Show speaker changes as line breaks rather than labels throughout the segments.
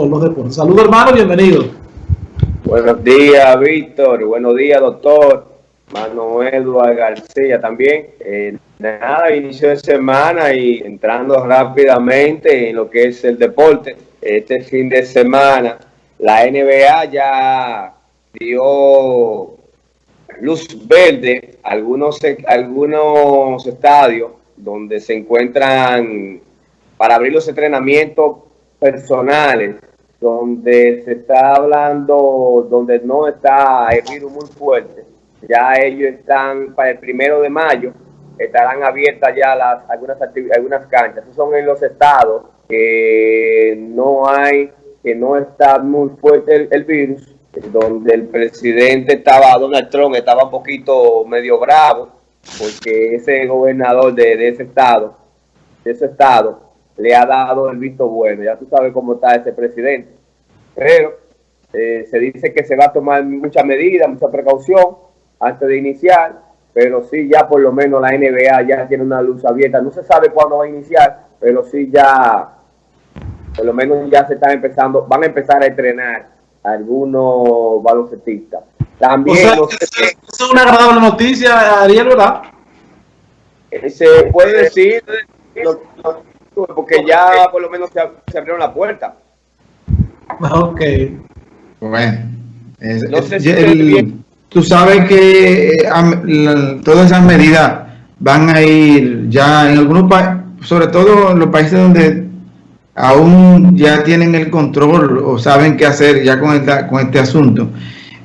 Saludos hermano, bienvenido.
Buenos días Víctor, buenos días doctor, Manuel Eduardo García también. Eh, nada, inicio de semana y entrando rápidamente en lo que es el deporte. Este fin de semana la NBA ya dio luz verde algunos, algunos estadios donde se encuentran para abrir los entrenamientos personales, donde se está hablando, donde no está el virus muy fuerte. Ya ellos están para el primero de mayo, estarán abiertas ya las, algunas, algunas canchas. Esos son en los estados que no hay, que no está muy fuerte el virus donde el presidente estaba, Donald Trump estaba un poquito medio bravo, porque ese gobernador de, ese estado, de ese estado, le ha dado el visto bueno. Ya tú sabes cómo está ese presidente. Pero eh, se dice que se va a tomar mucha medida, mucha precaución antes de iniciar, pero sí ya por lo menos la NBA ya tiene una luz abierta. No se sabe cuándo va a iniciar, pero sí ya, por lo menos ya se están empezando, van a empezar a entrenar algunos baloncetistas. También
es una agradable noticia, Ariel, ¿verdad?
Eh, se puede decir, porque ya por lo menos se, abrieron la puerta.
Ok.
Bueno. no sé si tú sabes que eh, todas esas medidas van a ir ya en algunos países, sobre todo en los países donde aún ya tienen el control o saben qué hacer ya con, con este asunto,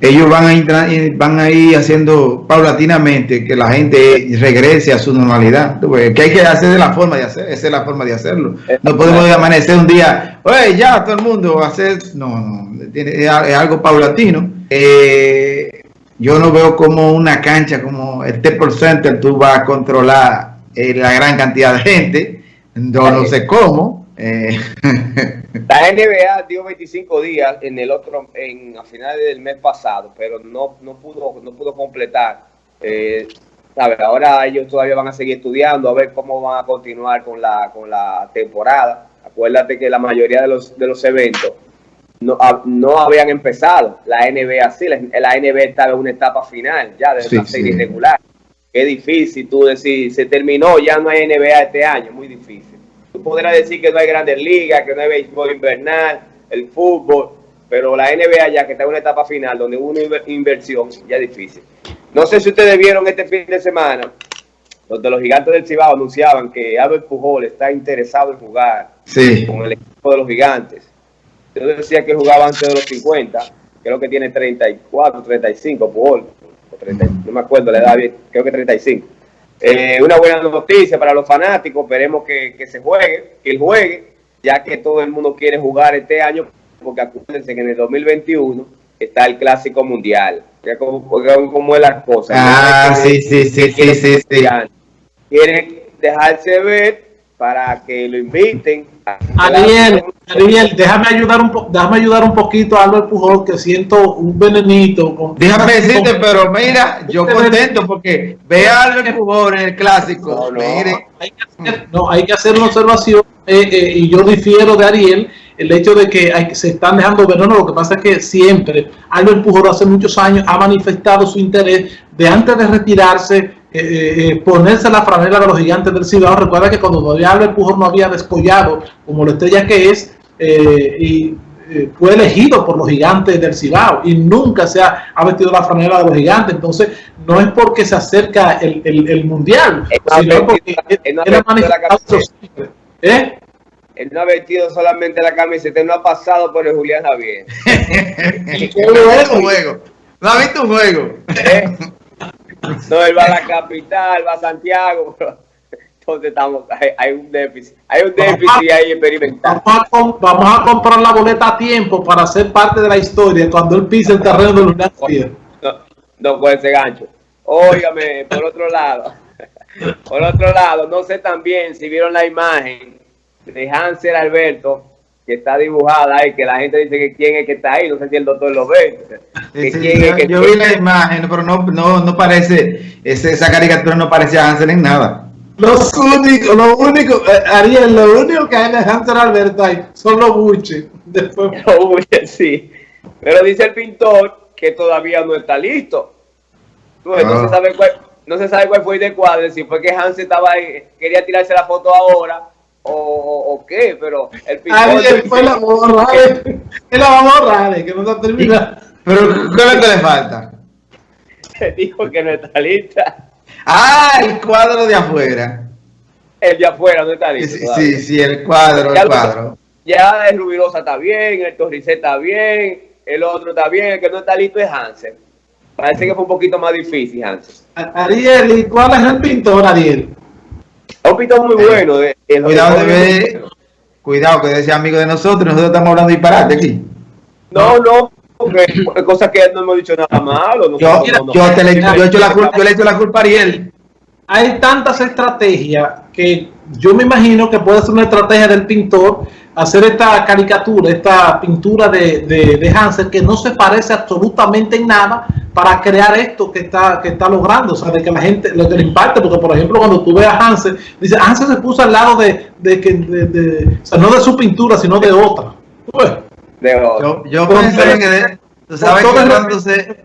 ellos van a, ir, van a ir haciendo paulatinamente que la gente regrese a su normalidad. Que hay que hacer de la forma de hacer, esa es la forma de hacerlo. No podemos amanecer un día, oye, ya todo el mundo hacer, no, no, es algo paulatino. Eh, yo no veo como una cancha como el T-Por Center tú vas a controlar eh, la gran cantidad de gente, no, no sé cómo. Eh,
la NBA dio 25 días en el otro, en a finales del mes pasado, pero no, no pudo, no pudo completar. Eh, Ahora ellos todavía van a seguir estudiando a ver cómo van a continuar con la, con la temporada. Acuérdate que la mayoría de los, de los eventos no, no habían empezado. La NBA sí, la, NBA estaba en una etapa final ya de la serie regular. Qué difícil tú decir, se terminó, ya no hay NBA este año, muy difícil podrás decir que no hay grandes ligas, que no hay béisbol invernal, el fútbol, pero la NBA ya que está en una etapa final donde hubo una inversión ya es difícil. No sé si ustedes vieron este fin de semana, donde los gigantes del Cibao anunciaban que Albert Pujol está interesado en jugar con el equipo de los gigantes. Yo decía que jugaba antes de los 50, creo que tiene 34, 35 Pujol, no me acuerdo la edad bien, creo que 35. Eh, una buena noticia para los fanáticos, esperemos que, se juegue, que él juegue, ya que todo el mundo quiere jugar este año, porque acuérdense que en el 2021 está el Clásico Mundial. Ya como, como es la cosa.
Ah, sí, sí, sí, sí, sí, sí.
Quieren dejarse ver para que lo inviten.
Ariel, Ariel, déjame ayudar un déjame ayudar un poquito a Albert Pujol que siento un venenito.
déjame decirte, pero mira, yo contento porque ve a Albert Pujol en el clásico.
No, hay, que hacer, no hay que hacer una observación eh, eh, y yo difiero de Ariel el hecho de que hay, se están dejando veneno, lo que pasa es que siempre Albert Pujol hace muchos años ha manifestado su interés de antes de retirarse eh, eh, ponerse la franela de los gigantes del Cibao. Recuerda que cuando todavía Albert Pujol no había descollado como la estrella que es, eh, y fue elegido por los gigantes del Cibao y nunca se ha, ha, vestido la franela de los gigantes. Entonces, no es porque se acerca el, el, mundial, sino porque él, ha manifestado
¿Eh? Él no ha vestido solamente la camiseta, él no ha pasado por el Julián Javier.
No ha visto un juego.
No, él va a la capital, va a Santiago. Entonces estamos, hay, un déficit, hay un déficit ahí experimental.
Vamos a, comprar la boleta a tiempo para ser parte de la historia cuando él pise el terreno de los
No, no puede ser gancho. Óigame, por otro lado, por otro lado, no sé también si vieron la imagen de Hansel Alberto que está dibujada y que la gente dice que quién es que está ahí, no sé si el doctor lo ve.
Que yo, vi la imagen, pero no, no, no parece, esa caricatura no parecía Hansel en nada.
Los únicos, lo único, eh, Ariel, lo único que hay en Hunter Alberto ahí son los buches. Después...
Los buches, sí. Pero dice el pintor que todavía no está listo. no, se ah. sabe cuál, no se sabe cuál fue el de cuadro, si fue que Hans estaba ahí, quería tirarse la foto ahora o, o qué, pero el pintor...
Ariel fue la vamos a borrar, la vamos a borrar, que no está terminado.
Pero, ¿qué es lo que le falta?
Se dijo que no está lista.
Ah, el cuadro de afuera.
El de afuera no está listo.
Sí, sí, el cuadro, el cuadro.
Ya el Rubirosa está bien, el Torrice está bien, el otro está bien, el que no está listo es Hansen. Parece que fue un poquito más difícil, Hansen.
Ariel, ¿y cuál es el pintor, Ariel?
Es un pintor muy bueno.
Eh, cuidado, de ver, cuidado, que decía amigo de nosotros, nosotros estamos hablando disparate aquí.
No, no, porque cosas que no hemos dicho nada malo.
yo, yo, te le, yo, hecho la culpa, yo le echo la culpa a Ariel.
Hay tantas estrategias que yo me imagino que puede ser una estrategia del pintor hacer esta caricatura, esta pintura de, de, de Hansel que no se parece absolutamente en nada para crear esto que está, que está logrando, o sea, de que la gente, lo que le impacte, porque por ejemplo cuando tú ves a Hansel, dice, Hansel se puso al lado de, de que, de, o sea, no de su pintura, sino de otra. Pues,
yo, yo pensé que, tú sabes que cuando se,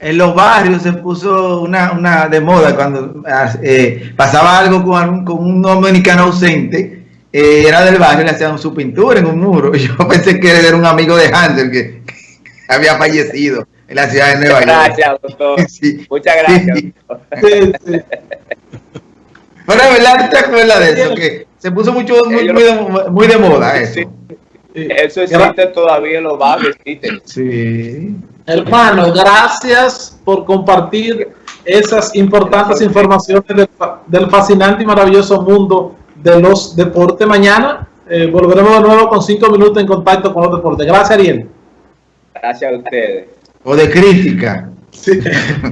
en los barrios se puso una, una de moda cuando eh, pasaba algo con, con un dominicano ausente, eh, era del barrio, le hacían su pintura en un muro. Yo pensé que era un amigo de Hansel que, había fallecido en la ciudad de Nueva York.
Gracias, doctor. Muchas gracias.
Pero es verdad, ¿te acuerdas de eso? Que se puso mucho, muy, muy, de, muy de moda eso.
Eso existe todavía en los barrios,
Sí.
Hermano, gracias por compartir esas importantes informaciones del, fascinante y maravilloso mundo de los deportes. Mañana eh, volveremos de nuevo con cinco minutos en contacto con los deportes. Gracias, Ariel.
Gracias a ustedes.
O de crítica.
Sí.